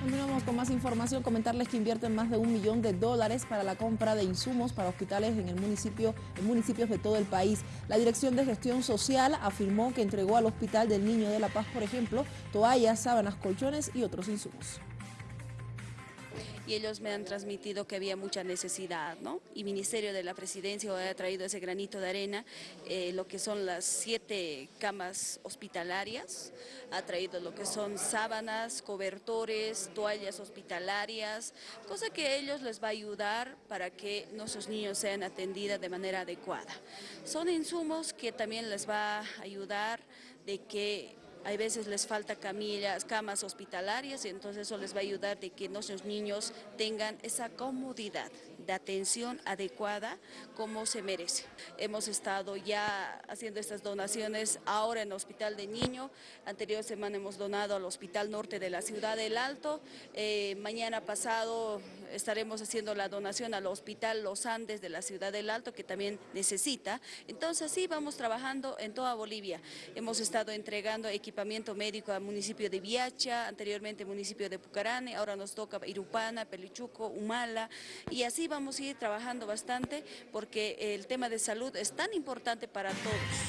Continuamos con más información, comentarles que invierten más de un millón de dólares para la compra de insumos para hospitales en el municipio, en municipios de todo el país. La Dirección de Gestión Social afirmó que entregó al Hospital del Niño de La Paz, por ejemplo, toallas, sábanas, colchones y otros insumos y ellos me han transmitido que había mucha necesidad, ¿no? Y Ministerio de la Presidencia ha traído ese granito de arena, eh, lo que son las siete camas hospitalarias, ha traído lo que son sábanas, cobertores, toallas hospitalarias, cosa que a ellos les va a ayudar para que nuestros niños sean atendidos de manera adecuada. Son insumos que también les va a ayudar de que hay veces les falta camillas, camas hospitalarias y entonces eso les va a ayudar de que nuestros niños tengan esa comodidad de atención adecuada como se merece. Hemos estado ya haciendo estas donaciones ahora en el Hospital de Niño, anterior semana hemos donado al Hospital Norte de la Ciudad del Alto, eh, mañana pasado estaremos haciendo la donación al Hospital Los Andes de la Ciudad del Alto que también necesita, entonces sí vamos trabajando en toda Bolivia, hemos estado entregando equipamiento médico al municipio de Viacha, anteriormente municipio de Pucarane, ahora nos toca Irupana, Pelichuco, Humala y así vamos vamos a ir trabajando bastante porque el tema de salud es tan importante para todos.